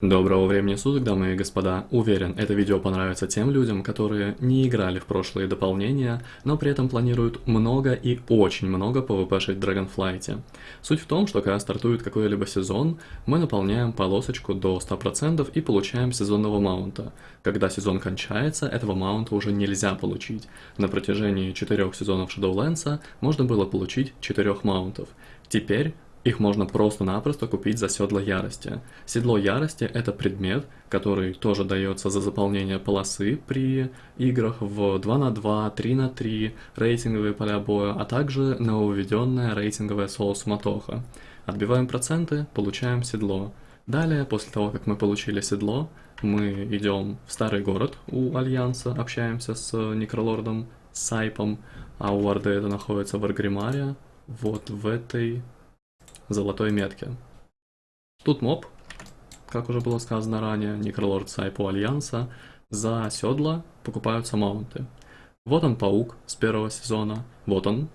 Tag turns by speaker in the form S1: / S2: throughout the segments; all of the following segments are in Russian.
S1: Доброго времени суток, дамы и господа. Уверен, это видео понравится тем людям, которые не играли в прошлые дополнения, но при этом планируют много и очень много PvP-шить в Dragonflight. Суть в том, что когда стартует какой-либо сезон, мы наполняем полосочку до 100% и получаем сезонного маунта. Когда сезон кончается, этого маунта уже нельзя получить. На протяжении 4 сезонов Shadowlands можно было получить 4 маунтов. Теперь их можно просто-напросто купить за седло ярости. Седло ярости это предмет, который тоже дается за заполнение полосы при играх в 2 на 2, 3 на 3, рейтинговые поля боя, а также нововведенная рейтинговая соло-суматоха. Отбиваем проценты, получаем седло. Далее, после того, как мы получили седло, мы идем в старый город у Альянса, общаемся с Некролордом Сайпом, а у Орды это находится в Аргримаре, вот в этой золотой метки. Тут моб, как уже было сказано ранее, Некролорд Сайпу Альянса, за седла покупаются маунты. Вот он паук с первого сезона, вот он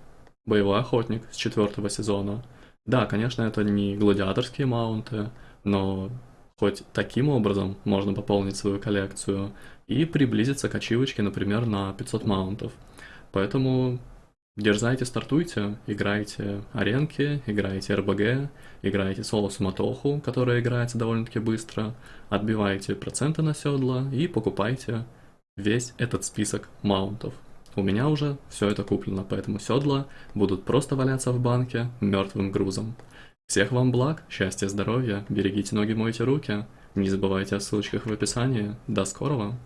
S1: боевой охотник с четвертого сезона. Да, конечно, это не гладиаторские маунты, но хоть таким образом можно пополнить свою коллекцию и приблизиться к ачивочке, например, на 500 маунтов. Поэтому Дерзайте, стартуйте, играйте аренки, играйте РБГ, играйте соло-суматоху, которая играется довольно-таки быстро, отбивайте проценты на седла и покупайте весь этот список маунтов. У меня уже все это куплено, поэтому седла будут просто валяться в банке мертвым грузом. Всех вам благ, счастья, здоровья, берегите ноги, мойте руки, не забывайте о ссылочках в описании. До скорого!